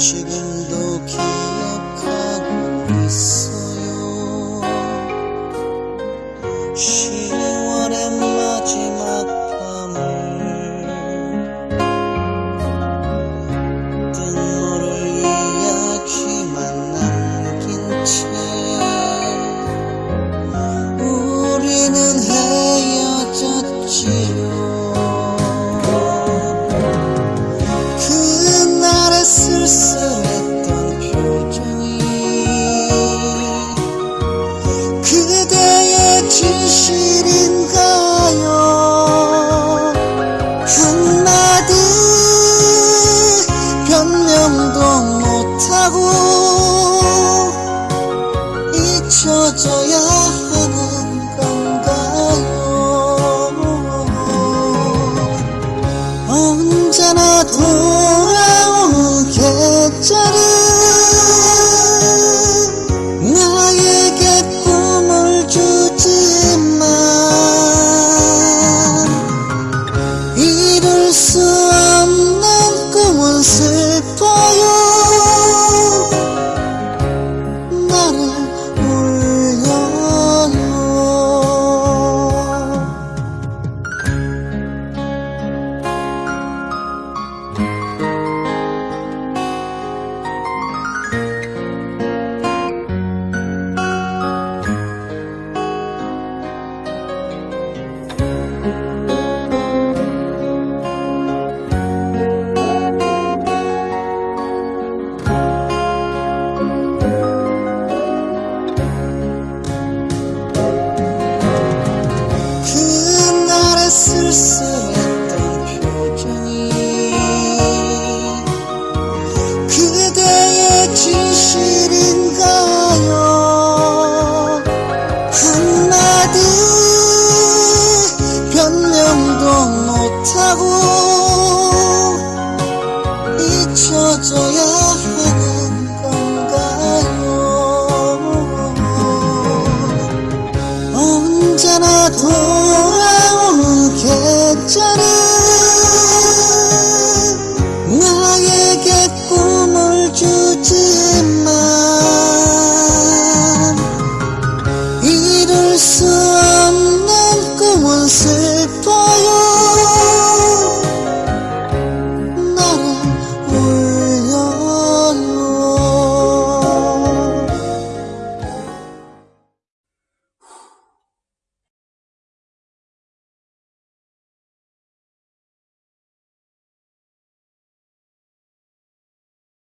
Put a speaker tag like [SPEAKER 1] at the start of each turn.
[SPEAKER 1] Michigan 멈춰져야 하는 건가요? 언제나 돌 쓰였던 표정이 그대의 진실인가요? 한마디 변명도 못하고 잊혀져야 하는 건가요? 언제나